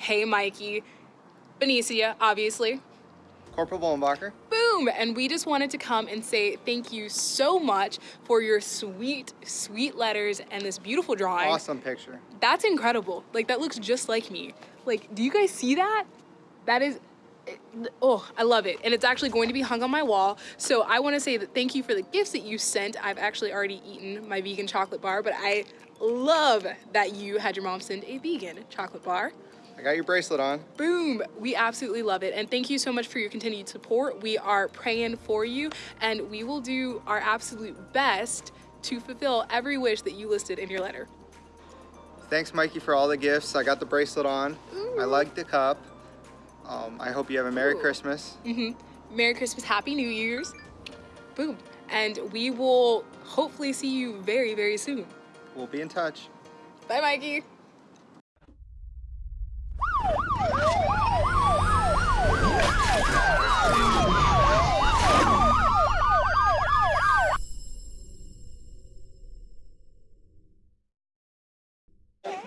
Hey Mikey, Benicia, obviously. Corporal Wollenbacher. Boom! And we just wanted to come and say thank you so much for your sweet, sweet letters and this beautiful drawing. Awesome picture. That's incredible. Like that looks just like me. Like, do you guys see that? That is eh, oh i love it and it's actually going to be hung on my wall so i want to say that thank you for the gifts that you sent i've actually already eaten my vegan chocolate bar but i love that you had your mom send a vegan chocolate bar I got your bracelet on. Boom! We absolutely love it. And thank you so much for your continued support. We are praying for you and we will do our absolute best to fulfill every wish that you listed in your letter. Thanks, Mikey, for all the gifts. I got the bracelet on. Ooh. I like the cup. Um, I hope you have a Merry Ooh. Christmas. Mm-hmm. Merry Christmas, Happy New Year's. Boom. And we will hopefully see you very, very soon. We'll be in touch. Bye, Mikey.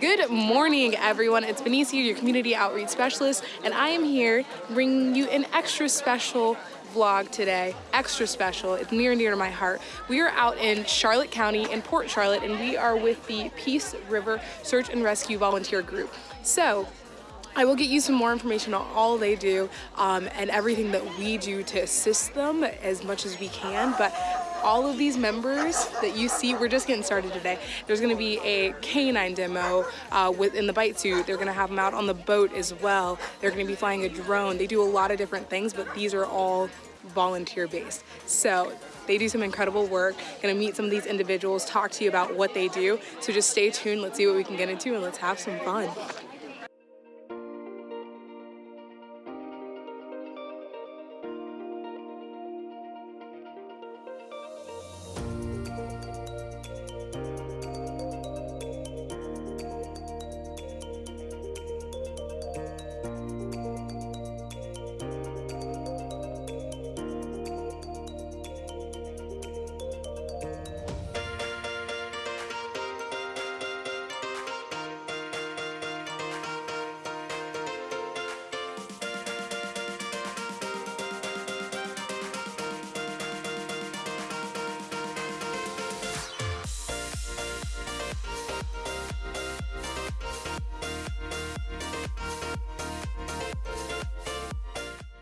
Good morning, everyone. It's Benicia, your community outreach specialist, and I am here bringing you an extra special vlog today. Extra special. It's near and dear to my heart. We are out in Charlotte County in Port Charlotte, and we are with the Peace River Search and Rescue Volunteer Group. So, I will get you some more information on all they do um, and everything that we do to assist them as much as we can. But all of these members that you see, we're just getting started today. There's gonna be a canine demo uh, within the bite suit. They're gonna have them out on the boat as well. They're gonna be flying a drone. They do a lot of different things, but these are all volunteer based. So they do some incredible work. Gonna meet some of these individuals, talk to you about what they do. So just stay tuned. Let's see what we can get into and let's have some fun.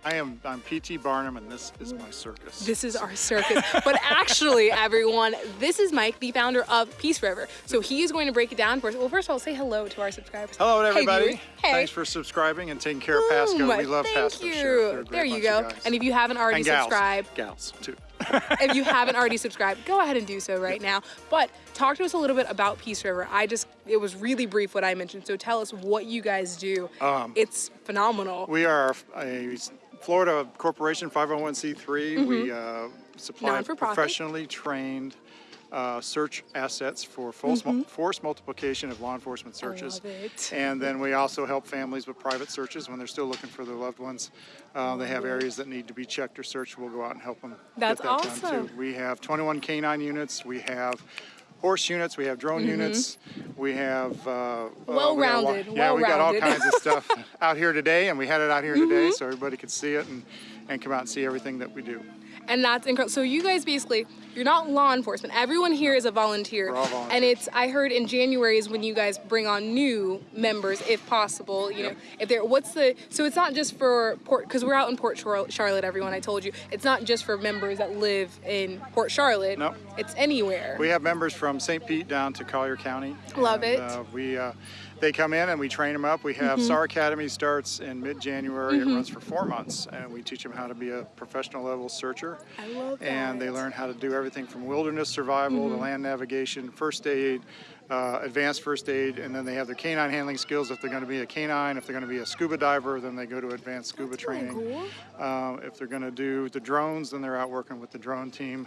I am I'm PT Barnum and this is my circus. This is our circus. but actually, everyone, this is Mike, the founder of Peace River. So he is going to break it down for us. Well, first of all, say hello to our subscribers. Hello Hey, everybody. viewers. Hey. Thanks for subscribing and taking care of Pasco. We love Thank Pasco. you. Sheriff. They're a great There you go. And if you haven't already gals. subscribed, Gals too. if you haven't already subscribed, go ahead and do so right now. But talk to us a little bit about Peace River. I just, it was really brief what I mentioned. So tell us what you guys do. Um, it's phenomenal. we are a Florida corporation 501c3. We uh, supply professionally trained uh, search assets for force, mul- force multiplication of law enforcement searches. And then we also help families with private searches when they're still looking for their loved ones. Uh, they have areas that need to be checked or searched. We'll go out and help them That's get that done awesome. too. We have 21 canine units. We have horse units. We have drone units. We have uh, uh, we got a lot- Mm-hmm. Well-rounded, Yeah, we got all kinds of stuff out here today, and we had it out here Mm-hmm. today so everybody could see it and, and come out and see everything that we do. And that's incredible. So you guys basically, you're not law enforcement. Everyone here is a volunteer. We're all volunteers. And it's, I heard in January is when you guys bring on new members, if possible. You know, if they're, what's the, so it's not just for Port, because we're out in Port Charlotte, everyone, I told you. It's not just for members that live in Port Charlotte. Nope. It's anywhere. We have members from St. Pete down to Collier County. Love and, it. Uh, we uh, they come in and we train them up. We have Mm-hmm. SAR Academy starts in mid-January. It runs for four months, and we teach them how to be a professional level searcher. I love And they learn how to do everything from wilderness survival Mm-hmm. to land navigation, first aid. Uh, advanced first aid, and then they have their canine handling skills. If they're going to be a canine, if they're going to be a scuba diver, then they go to advanced scuba That's really training. cool. Um, if they're going to do the drones, then they're out working with the drone team.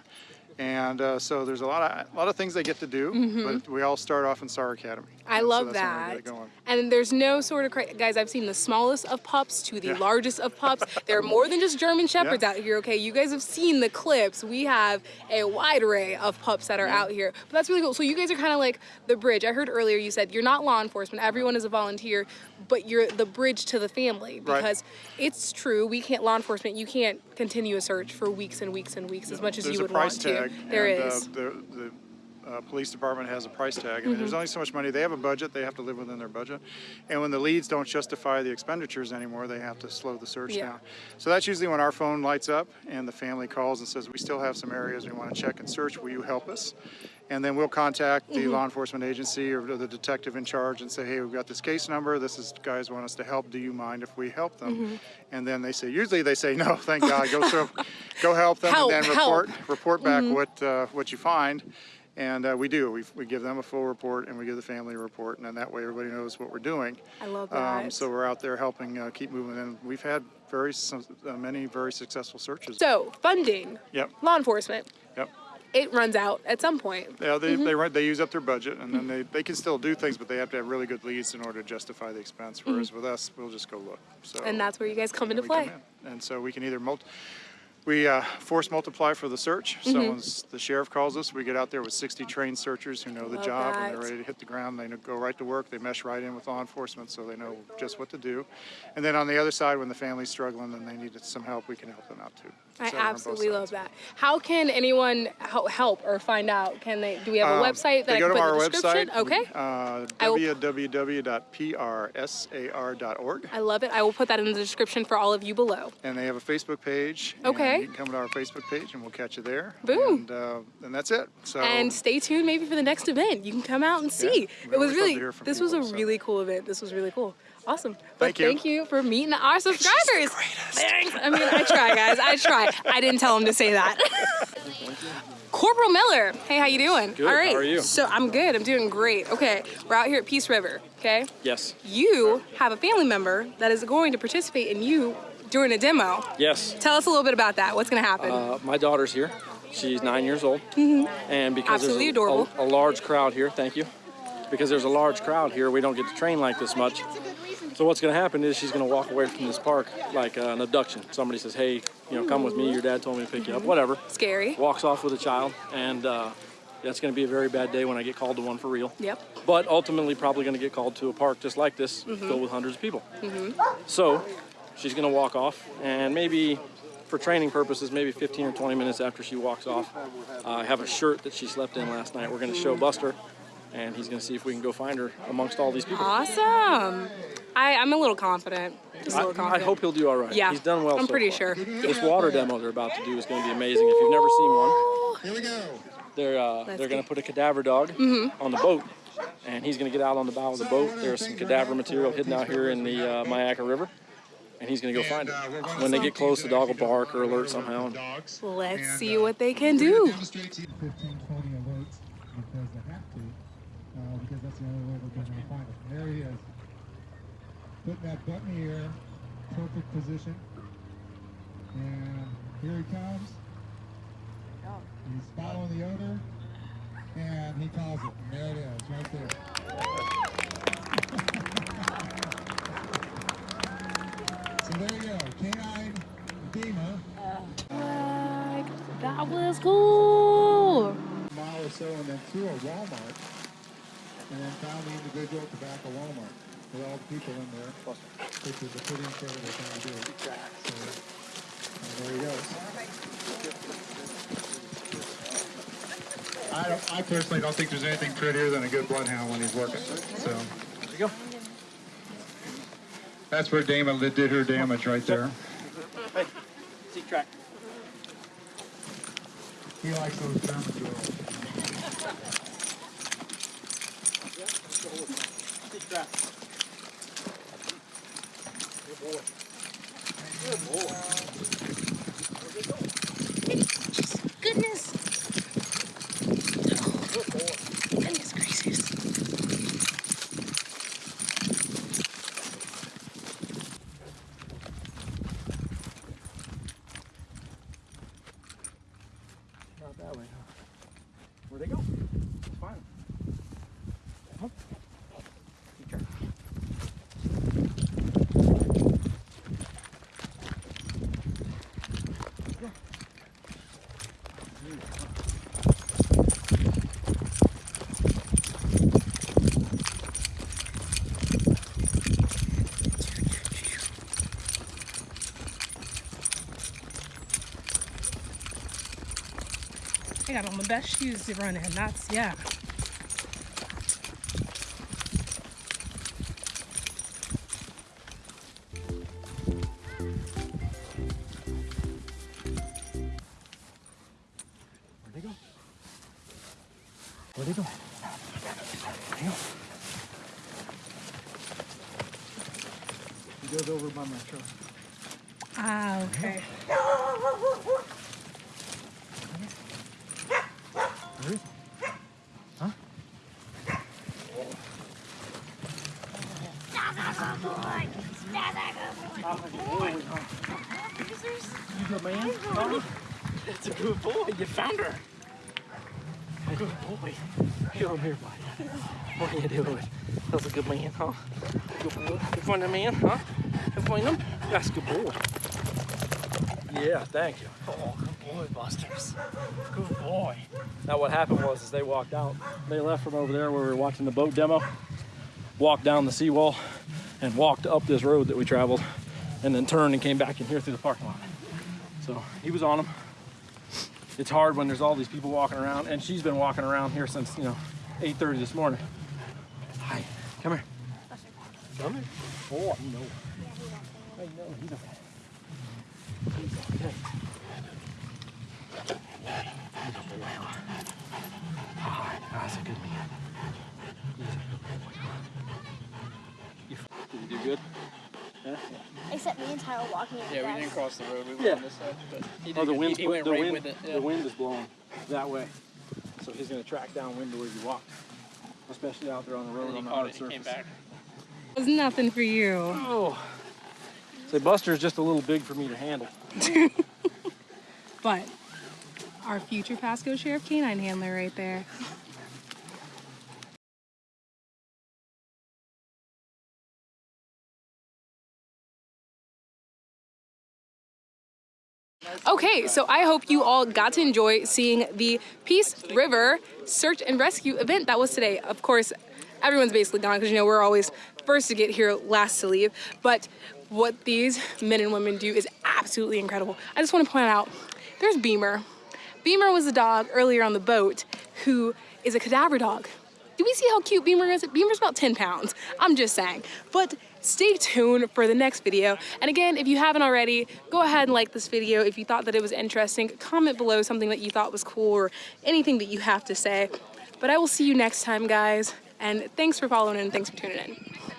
And uh, so there's a lot of a lot of things they get to do, but we all start off in SAR Academy. I so love we that. get it going. And there's no sort of cra- guys. I've seen the smallest of pups to the Yeah. largest of pups. there are more than just German shepherds Yeah. out here. Okay, you guys have seen the clips. We have a wide array of pups that are out here. But that's really cool. So you guys are kind of like the bridge. I heard earlier you said you're not law enforcement. Everyone is a volunteer, but you're the bridge to the family Right. because it's true we can't law enforcement you can't continue a search for weeks and weeks and weeks as much as There's you would want tag. to. There and, is. Uh, the the uh, police department has a price tag. I mean, Mm-hmm. there's only so much money. They have a budget. They have to live within their budget. And when the leads don't justify the expenditures anymore, they have to slow the search Yeah. down. So that's usually when our phone lights up and the family calls and says, "We still have some areas we want to check and search. Will you help us?" And then we'll contact Mm-hmm. the law enforcement agency or the detective in charge and say, "Hey, we've got this case number. This is guys want us to help. Do you mind if we help them?" Mm-hmm. And then they say, usually they say, "No, thank God. Go go help them, Help, and then help. report report back what uh, what you find." And uh, we do. We, we give them a full report and we give the family a report, and then that way everybody knows what we're doing. I love Um, that. so we're out there helping uh, keep moving, and we've had very uh, many very successful searches. So funding, Yep. law enforcement, Yep. it runs out at some point. Yeah, they, Mm-hmm. they, run- they use up their budget, and then they, they can still do things, but they have to have really good leads in order to justify the expense. Whereas with us, we'll just go look. So Mm-hmm. And that's where you guys come into we come play. in. And so we can either multi, we uh, force multiply for the search. Mm-hmm. Someone's, the sheriff calls us, we get out there with 60 trained searchers who know the Love job and they're ready to hit the ground. They go right to work, they mesh right in with law enforcement, so they know just what to do. And then on the other side, when the family's struggling and they need some help, we can help them out too. I So we're on both absolutely love that. How can anyone help or find out? Can they? Do we have a Um, website that they I go can to our the website, okay. uh, I www.prsar.org. I love it. I will put that in the description for all of you below. And they have a Facebook page. Okay. And you can come to our Facebook page and we'll catch you there. Boom. And, uh, and that's it. So. And stay tuned maybe for the next event. You can come out and see. we it was really to hear from this was a so. really cool event. This was really cool. Awesome. But Thank you. thank you for meeting our subscribers. Thanks. I mean, I try, guys. I try. I didn't tell him to say that. Corporal Miller. Hey, how you doing? Good. All right. How are you? So I'm good. I'm doing great. Okay. We're out here at Peace River. Okay. Yes. You have a family member that is going to participate in you during a demo. Yes. Tell us a little bit about that. What's going to happen? Uh, my daughter's here. She's nine years old. Mm -hmm. And because Absolutely there's a, adorable. a, a large crowd here, thank you. Because there's a large crowd here, we don't get to train like this much. So what's going to happen is she's going to walk away from this park like uh, an abduction. Somebody says, "Hey, you know, come with me. Your dad told me to pick you up." Whatever. Scary. Walks off with a child, and uh, that's going to be a very bad day when I get called to one for real. Yep. but ultimately probably going to get called to a park just like this, filled with hundreds of people. Mm -hmm. So she's going to walk off, and maybe for training purposes, maybe 15 or 20 minutes after she walks off, uh, I have a shirt that she slept in last night. We're going to show Buster, and he's going to see if we can go find her amongst all these people. Awesome. I, I'm a little confident. Just a I, little I confident. hope he'll do all right. Yeah. He's done well. I'm so pretty far. sure. This water demo they're about to do is going to be amazing. If you've never seen one, Here we go. they're uh, they're going to put a cadaver dog on the boat, and he's going to get out on the bow of the boat. There's some cadaver material hidden out here in the uh, Myakka River, and he's going to go find it. When they get close, the dog will bark or alert somehow. and Dogs. Let's And, see uh, what they can do. demonstrate 15, 20 alerts because they have to, uh, because that's the only way we're going to find it. There he is. Putting that butt button here, perfect position. And here he comes. He's following the odor, and he calls it. And there it is, right there. so there you go, canine Dima. Oh that was cool. A mile or so and then through a Walmart and then found the individual at the back of Walmart with all the people in there, which is a pretty incredible thing to do. So, and there he goes. I, don't, I personally don't think there's anything prettier than a good bloodhound when he's working. So There you go. That's where Damon did her damage right there. Hey, seek track. He likes those German girls. Seek track. Goodness. Got on the best shoes to run in. That's, yeah. Where'd they go? Where'd they go? Where'd they go? He goes over by my truck. Ah, okay. Where is he? Huh? You good man? That's a good boy. You found her. Good boy. Come here, buddy. What are you doing? That's a good man, huh? Good boy. You find a man, huh? You find him? That's a good boy. Yeah, thank you. Oh, good boy, Busters. Good boy. Now what happened was is they walked out. They left from over there where we were watching the boat demo, walked down the seawall, and walked up this road that we traveled, and then turned and came back in here through the parking lot. So he was on them. It's hard when there's all these people walking around, and she's been walking around here since you know 8:30 this morning. Hi, come here. Come here. Oh, I know. I know. He's okay. He's okay. He's a boy. That's a good man. He's a good boy. You, f- did you do good? Yeah. Except me and Tyler walking in the Yeah, we didn't cross the road. We went Yeah. on this side, but he Oh, the good. wind's he, he went the right wind, with it. Yeah. The wind is blowing that way, so he's gonna track downwind to where you walked, especially out there on the road And on the caught hard it. He surface. came back. It was nothing for you. Oh, say Buster's just a little big for me to handle. But our future Pasco Sheriff Canine handler right there. Okay, so I hope you all got to enjoy seeing the Peace River search and rescue event that was today. Of course, everyone's basically gone because you know we're always first to get here, last to leave. But what these men and women do is absolutely incredible. I just want to point out there's Beamer. Beamer was a dog earlier on the boat who is a cadaver dog. Do we see how cute Beamer is? Beamer's about 10 pounds. I'm just saying. But stay tuned for the next video. And again, if you haven't already, go ahead and like this video. If you thought that it was interesting, comment below something that you thought was cool or anything that you have to say. But I will see you next time, guys. And thanks for following and thanks for tuning in.